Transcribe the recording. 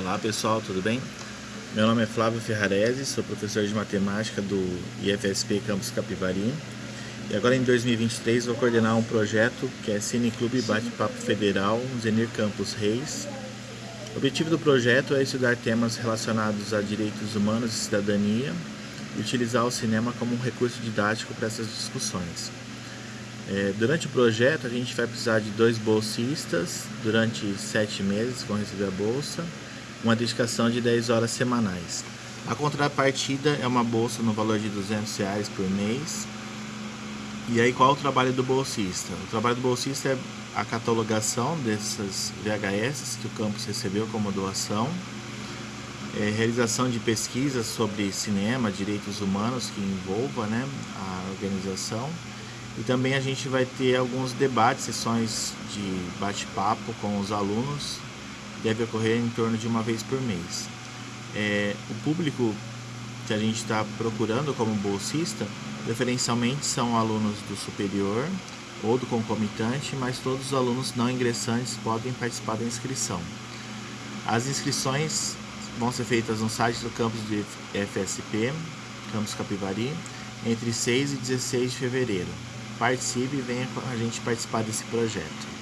Olá pessoal, tudo bem? Meu nome é Flávio Ferrarese, sou professor de matemática do IFSP Campus Capivari e agora em 2023 vou coordenar um projeto que é Cine Clube Bate-Papo Federal Zenir Campos Reis. O objetivo do projeto é estudar temas relacionados a direitos humanos e cidadania e utilizar o cinema como um recurso didático para essas discussões. É, durante o projeto a gente vai precisar de dois bolsistas durante sete meses vão receber a bolsa uma dedicação de 10 horas semanais. A contrapartida é uma bolsa no valor de 200 reais por mês. E aí qual é o trabalho do bolsista? O trabalho do bolsista é a catalogação dessas VHS que o campus recebeu como doação, é, realização de pesquisas sobre cinema, direitos humanos que envolva né, a organização e também a gente vai ter alguns debates, sessões de bate-papo com os alunos deve ocorrer em torno de uma vez por mês. É, o público que a gente está procurando como bolsista, preferencialmente são alunos do superior ou do concomitante, mas todos os alunos não ingressantes podem participar da inscrição. As inscrições vão ser feitas no site do campus de FSP, Campus Capivari, entre 6 e 16 de fevereiro. Participe e venha com a gente participar desse projeto.